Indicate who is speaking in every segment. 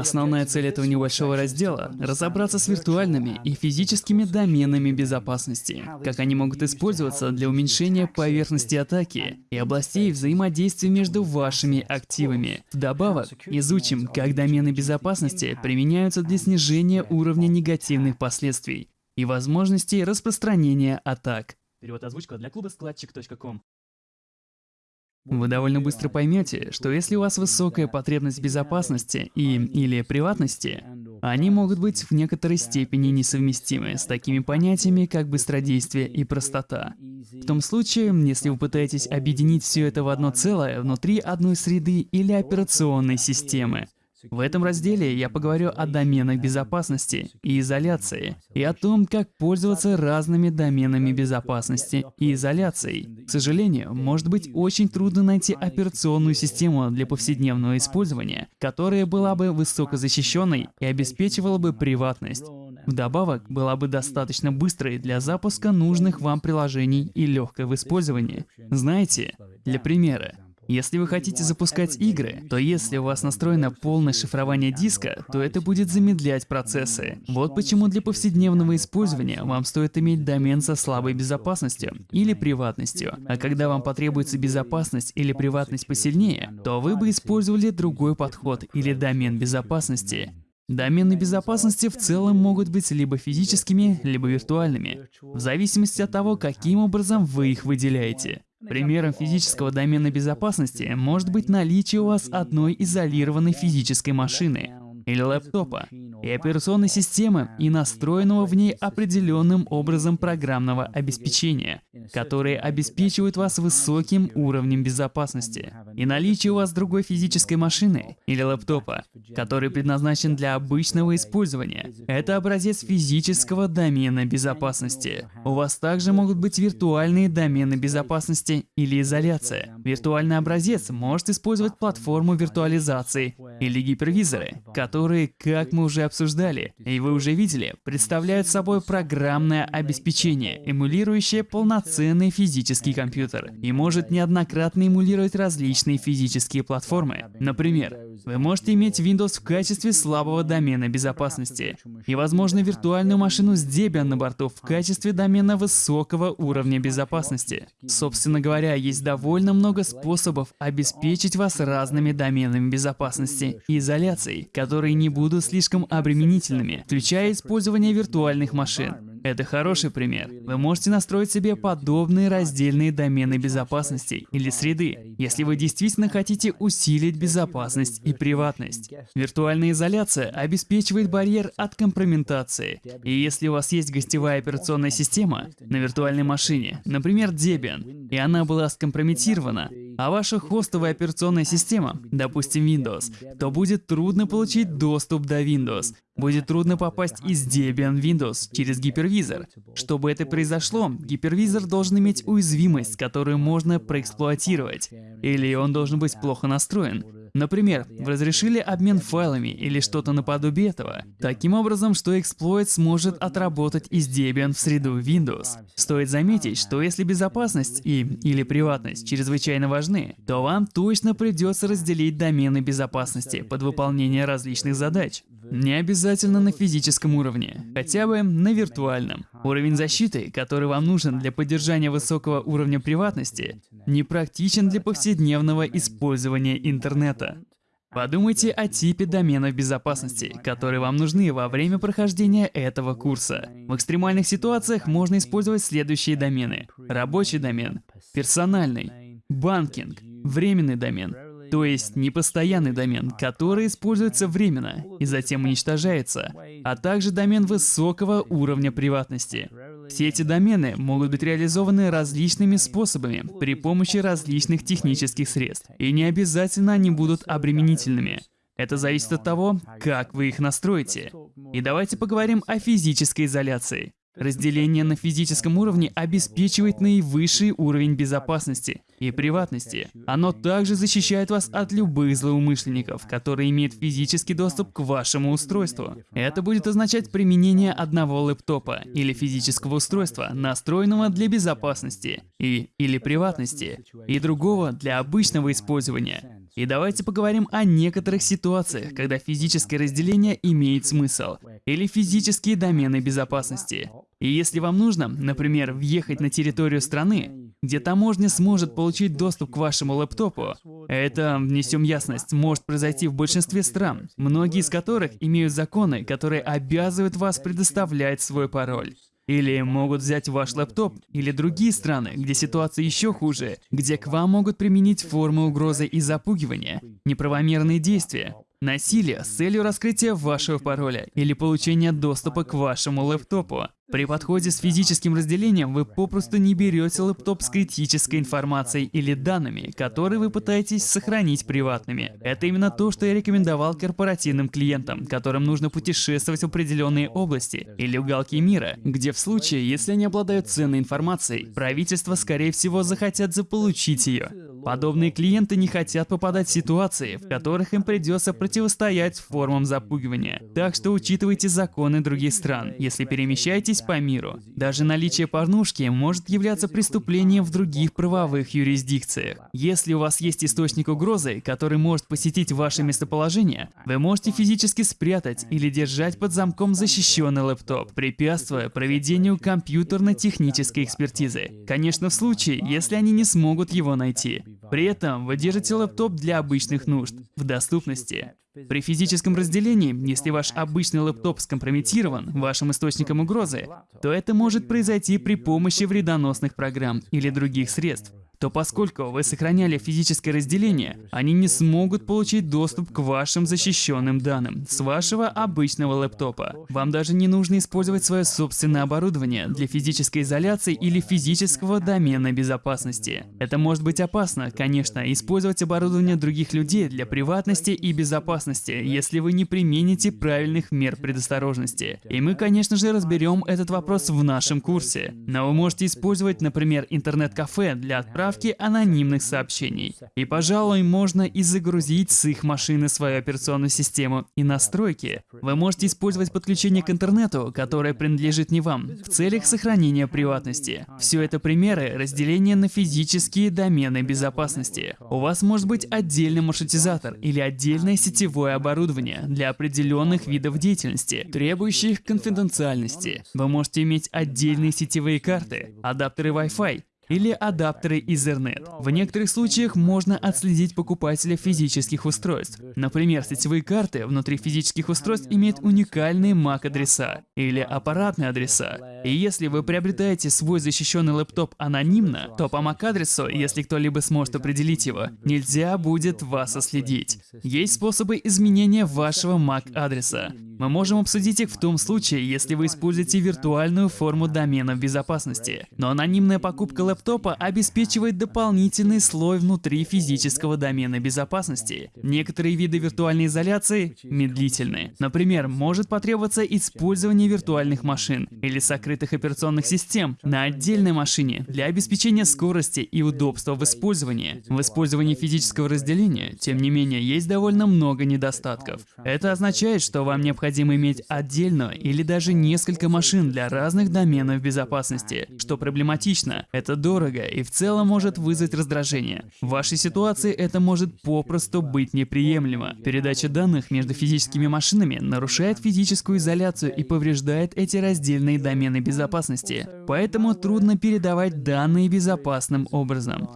Speaker 1: Основная цель этого небольшого раздела — разобраться с виртуальными и физическими доменами безопасности, как они могут использоваться для уменьшения поверхности атаки и областей взаимодействия между вашими активами. Вдобавок, изучим, как домены безопасности применяются для снижения уровня негативных последствий и возможностей распространения атак.
Speaker 2: Перевод озвучка для клуба складчик.ком.
Speaker 1: Вы довольно быстро поймете, что если у вас высокая потребность безопасности и или приватности, они могут быть в некоторой степени несовместимы с такими понятиями, как быстродействие и простота. В том случае, если вы пытаетесь объединить все это в одно целое внутри одной среды или операционной системы, в этом разделе я поговорю о доменах безопасности и изоляции, и о том, как пользоваться разными доменами безопасности и изоляцией. К сожалению, может быть очень трудно найти операционную систему для повседневного использования, которая была бы высокозащищенной и обеспечивала бы приватность. Вдобавок, была бы достаточно быстрой для запуска нужных вам приложений и легкой в использовании. Знаете, для примера, если вы хотите запускать игры, то если у вас настроено полное шифрование диска, то это будет замедлять процессы. Вот почему для повседневного использования вам стоит иметь домен со слабой безопасностью или приватностью. А когда вам потребуется безопасность или приватность посильнее, то вы бы использовали другой подход или домен безопасности. Домены безопасности в целом могут быть либо физическими, либо виртуальными, в зависимости от того, каким образом вы их выделяете. Примером физического домена безопасности может быть наличие у вас одной изолированной физической машины или лэптопа, и операционной системы и настроенного в ней определенным образом программного обеспечения, которые обеспечивают вас высоким уровнем безопасности. И наличие у вас другой физической машины или лэптопа, который предназначен для обычного использования. Это образец физического домена безопасности. У вас также могут быть виртуальные домены безопасности или изоляция. Виртуальный образец может использовать платформу виртуализации или гипервизоры, которые, как мы уже обсуждали, и вы уже видели, представляют собой программное обеспечение, эмулирующее полноценный физический компьютер, и может неоднократно эмулировать различные физические платформы. Например, вы можете иметь Windows в качестве слабого домена безопасности, и, возможно, виртуальную машину с Debian на борту в качестве домена высокого уровня безопасности. Собственно говоря, есть довольно много способов обеспечить вас разными доменами безопасности и изоляцией, которые не будут слишком обременительными, включая использование виртуальных машин. Это хороший пример. Вы можете настроить себе подобные раздельные домены безопасности или среды, если вы действительно хотите усилить безопасность и приватность. Виртуальная изоляция обеспечивает барьер от компрометации. И если у вас есть гостевая операционная система на виртуальной машине, например, Debian, и она была скомпрометирована, а ваша хостовая операционная система, допустим Windows, то будет трудно получить доступ до Windows, Будет трудно попасть из Debian Windows через гипервизор. Чтобы это произошло, гипервизор должен иметь уязвимость, которую можно проэксплуатировать. Или он должен быть плохо настроен. Например, разрешили обмен файлами или что-то наподобие этого, таким образом, что эксплойт сможет отработать из Debian в среду Windows. Стоит заметить, что если безопасность и или приватность чрезвычайно важны, то вам точно придется разделить домены безопасности под выполнение различных задач. Не обязательно на физическом уровне, хотя бы на виртуальном. Уровень защиты, который вам нужен для поддержания высокого уровня приватности, не практичен для повседневного использования интернета. Подумайте о типе доменов безопасности, которые вам нужны во время прохождения этого курса. В экстремальных ситуациях можно использовать следующие домены. Рабочий домен, персональный, банкинг, временный домен, то есть непостоянный домен, который используется временно и затем уничтожается, а также домен высокого уровня приватности. Все эти домены могут быть реализованы различными способами при помощи различных технических средств, и не обязательно они будут обременительными. Это зависит от того, как вы их настроите. И давайте поговорим о физической изоляции. Разделение на физическом уровне обеспечивает наивысший уровень безопасности и приватности. Оно также защищает вас от любых злоумышленников, которые имеют физический доступ к вашему устройству. Это будет означать применение одного лэптопа или физического устройства, настроенного для безопасности и или приватности, и другого для обычного использования. И давайте поговорим о некоторых ситуациях, когда физическое разделение имеет смысл, или физические домены безопасности. И если вам нужно, например, въехать на территорию страны, где таможня сможет получить доступ к вашему лэптопу, это, внесем ясность, может произойти в большинстве стран, многие из которых имеют законы, которые обязывают вас предоставлять свой пароль. Или могут взять ваш лэптоп, или другие страны, где ситуация еще хуже, где к вам могут применить формы угрозы и запугивания, неправомерные действия, насилие с целью раскрытия вашего пароля или получения доступа к вашему лэптопу. При подходе с физическим разделением вы попросту не берете лэптоп с критической информацией или данными, которые вы пытаетесь сохранить приватными. Это именно то, что я рекомендовал корпоративным клиентам, которым нужно путешествовать в определенные области или уголки мира, где в случае, если они обладают ценной информацией, правительства, скорее всего, захотят заполучить ее. Подобные клиенты не хотят попадать в ситуации, в которых им придется противостоять формам запугивания. Так что учитывайте законы других стран, если перемещаетесь по миру. Даже наличие порнушки может являться преступлением в других правовых юрисдикциях. Если у вас есть источник угрозы, который может посетить ваше местоположение, вы можете физически спрятать или держать под замком защищенный лэптоп, препятствуя проведению компьютерно-технической экспертизы. Конечно, в случае, если они не смогут его найти. При этом вы держите лэптоп для обычных нужд, в доступности. При физическом разделении, если ваш обычный лэптоп скомпрометирован вашим источником угрозы, то это может произойти при помощи вредоносных программ или других средств то поскольку вы сохраняли физическое разделение, они не смогут получить доступ к вашим защищенным данным с вашего обычного лэптопа. Вам даже не нужно использовать свое собственное оборудование для физической изоляции или физического домена безопасности. Это может быть опасно, конечно, использовать оборудование других людей для приватности и безопасности, если вы не примените правильных мер предосторожности. И мы, конечно же, разберем этот вопрос в нашем курсе. Но вы можете использовать, например, интернет-кафе для отправки отправки анонимных сообщений. И, пожалуй, можно и загрузить с их машины свою операционную систему и настройки. Вы можете использовать подключение к интернету, которое принадлежит не вам, в целях сохранения приватности. Все это примеры разделения на физические домены безопасности. У вас может быть отдельный маршрутизатор или отдельное сетевое оборудование для определенных видов деятельности, требующих конфиденциальности. Вы можете иметь отдельные сетевые карты, адаптеры Wi-Fi, или адаптеры Ethernet. В некоторых случаях можно отследить покупателя физических устройств. Например, сетевые карты внутри физических устройств имеют уникальные MAC-адреса или аппаратные адреса. И если вы приобретаете свой защищенный лэптоп анонимно, то по MAC-адресу, если кто-либо сможет определить его, нельзя будет вас отследить. Есть способы изменения вашего MAC-адреса. Мы можем обсудить их в том случае, если вы используете виртуальную форму домена в безопасности. Но анонимная покупка лэптопа обеспечивает дополнительный слой внутри физического домена безопасности. Некоторые виды виртуальной изоляции медлительны. Например, может потребоваться использование виртуальных машин или сокрытых операционных систем на отдельной машине для обеспечения скорости и удобства в использовании. В использовании физического разделения, тем не менее, есть довольно много недостатков. Это означает, что вам необходимо иметь отдельную или даже несколько машин для разных доменов безопасности, что проблематично, это дорого и в целом может вызвать раздражение. В вашей ситуации это может попросту быть неприемлемо. Передача данных между физическими машинами нарушает физическую изоляцию и повреждает эти раздельные домены безопасности. Поэтому трудно передавать данные безопасным образом.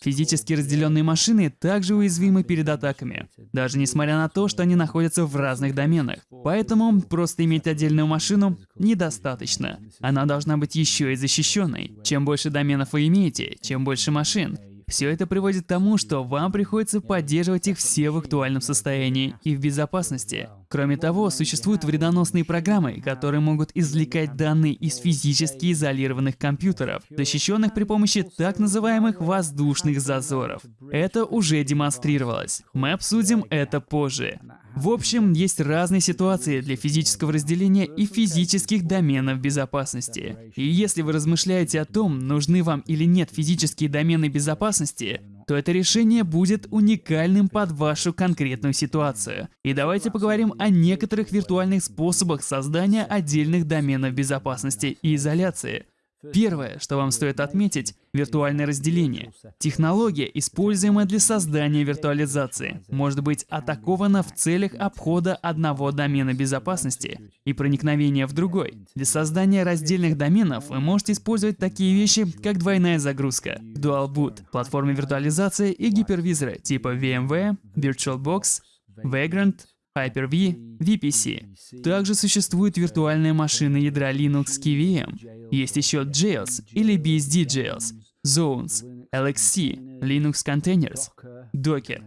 Speaker 1: Физически разделенные машины также уязвимы перед атаками, даже несмотря на то, что они находятся в разных доменах. Поэтому просто иметь отдельную машину недостаточно. Она должна быть еще и защищенной. Чем больше доменов вы имеете, чем больше машин, все это приводит к тому, что вам приходится поддерживать их все в актуальном состоянии и в безопасности. Кроме того, существуют вредоносные программы, которые могут извлекать данные из физически изолированных компьютеров, защищенных при помощи так называемых воздушных зазоров. Это уже демонстрировалось. Мы обсудим это позже. В общем, есть разные ситуации для физического разделения и физических доменов безопасности. И если вы размышляете о том, нужны вам или нет физические домены безопасности, то это решение будет уникальным под вашу конкретную ситуацию. И давайте поговорим о некоторых виртуальных способах создания отдельных доменов безопасности и изоляции. Первое, что вам стоит отметить, виртуальное разделение. Технология, используемая для создания виртуализации, может быть атакована в целях обхода одного домена безопасности и проникновения в другой. Для создания раздельных доменов вы можете использовать такие вещи, как двойная загрузка, Dual Boot, платформы виртуализации и гипервизоры типа VMware, VirtualBox, Vagrant, Hyper-V, VPC. Также существуют виртуальные машины ядра Linux KVM. Есть еще Jails или BSD Jails, Zones, LXC, Linux Containers, Docker.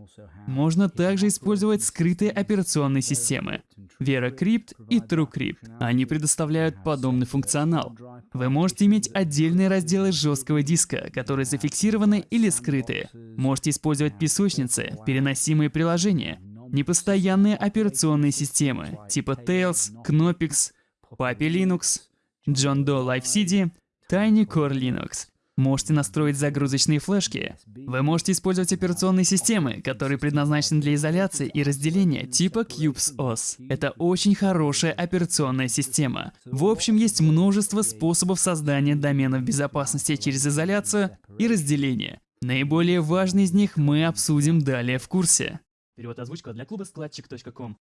Speaker 1: Можно также использовать скрытые операционные системы VeraCrypt и TrueCrypt. Они предоставляют подобный функционал. Вы можете иметь отдельные разделы жесткого диска, которые зафиксированы или скрыты. Можете использовать песочницы, переносимые приложения, непостоянные операционные системы типа Tails, Knoppix, Papi Linux, John Doe Live CD, Tiny Core Linux. Можете настроить загрузочные флешки. Вы можете использовать операционные системы, которые предназначены для изоляции и разделения типа Cubes OS. Это очень хорошая операционная система. В общем, есть множество способов создания доменов безопасности через изоляцию и разделение. Наиболее важный из них мы обсудим далее в курсе.
Speaker 2: Перевод озвучка для клуба складчик.ком.